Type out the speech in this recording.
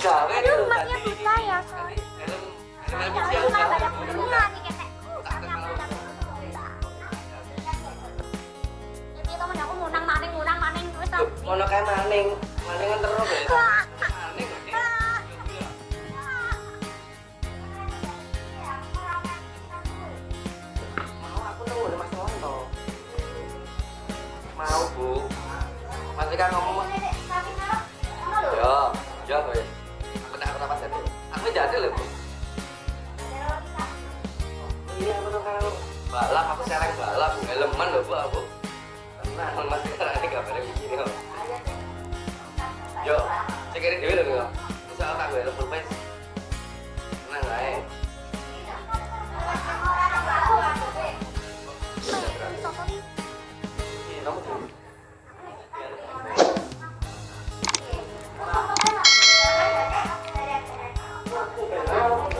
Aduh, emaknya buka ya, banyak nih, maning. Terus kayak maning. Maningan terus mau bu. Masih kan ngomong ya iya betul kan balap aku sereng balap helman lho bu aku. Tenang mas sekarang ini gambarnya begini kok yo cekirin dulu lho bisa tak gue helm pulpen tenang aja kamu tuh 제